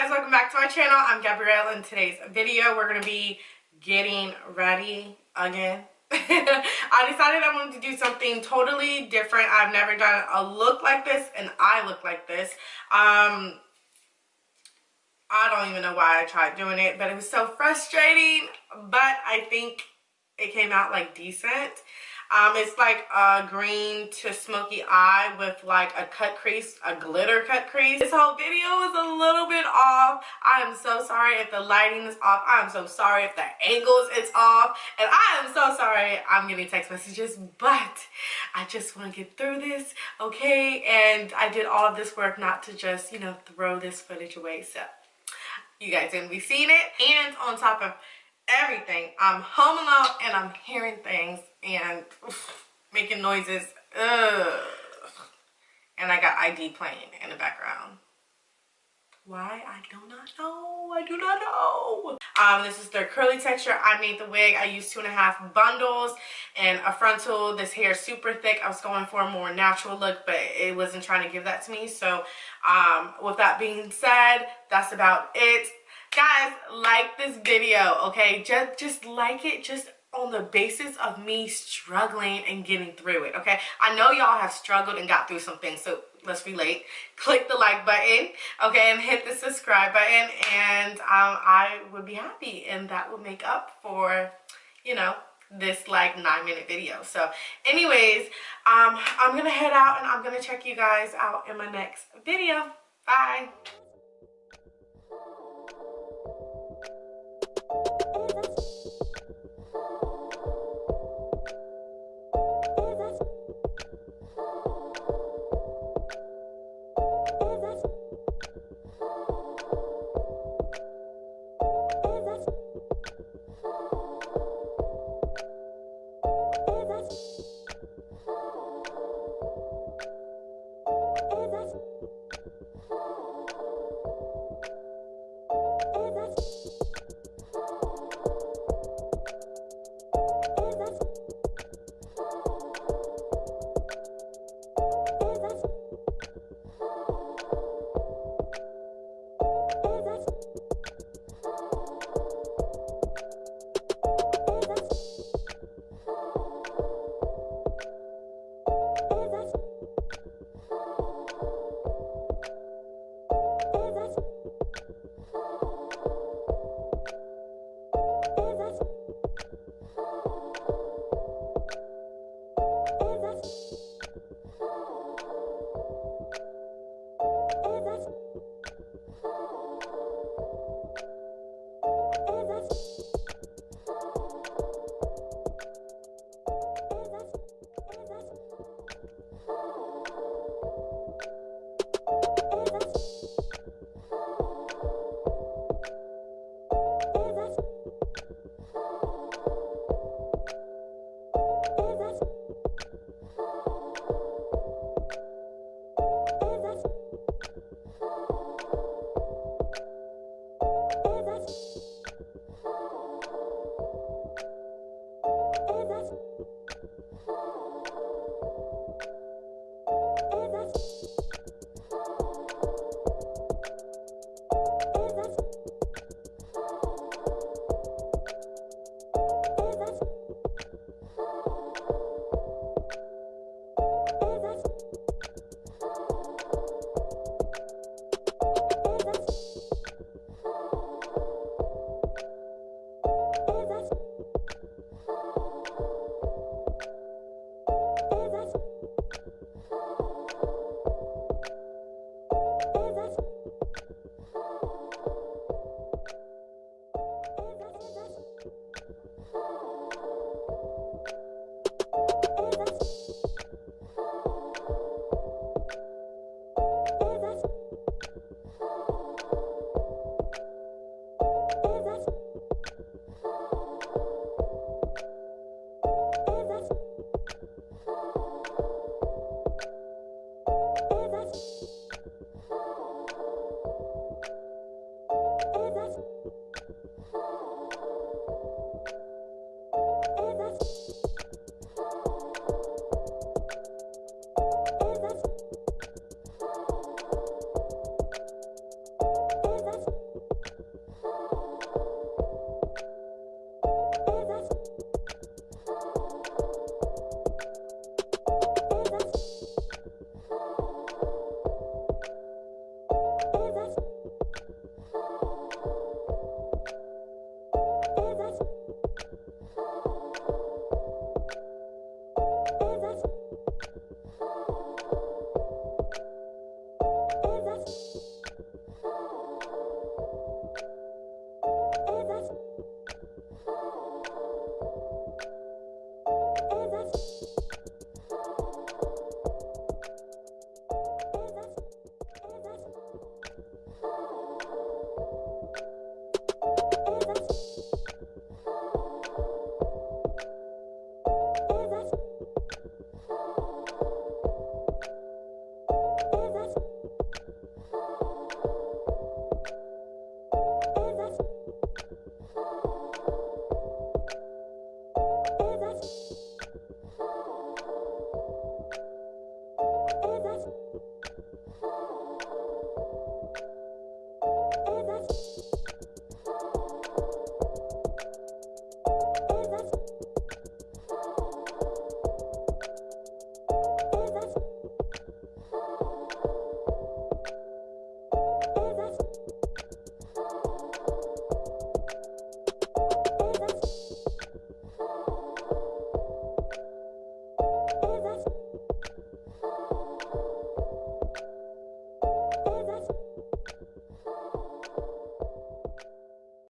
guys welcome back to my channel. I'm gabrielle in today's video we're going to be getting ready again. I decided i wanted to do something totally different. I've never done a look like this and i look like this. Um i don't even know why i tried doing it but it was so frustrating but i think it came out like decent um, it's like a green to smoky eye with like a cut crease, a glitter cut crease. This whole video is a little bit off. I am so sorry if the lighting is off. I am so sorry if the angles is off. And I am so sorry I'm getting text messages, but I just want to get through this, okay? And I did all of this work not to just, you know, throw this footage away. So you guys gonna be seeing it. And on top of everything. I'm home alone and I'm hearing things and oof, making noises. Ugh. And I got ID playing in the background. Why? I do not know. I do not know. Um, this is their curly texture. I made the wig. I used two and a half bundles and a frontal. This hair is super thick. I was going for a more natural look, but it wasn't trying to give that to me. So um, with that being said, that's about it guys like this video okay? Just just like it just on the basis of me struggling and getting through it okay? I know y'all have struggled and got through some things so let's relate. Click the like button okay? And hit the subscribe button and um, i would be happy and that would make up for you know this like nine minute video. So anyways um i'm gonna head out and i'm gonna check you guys out in my next video. Bye Oh.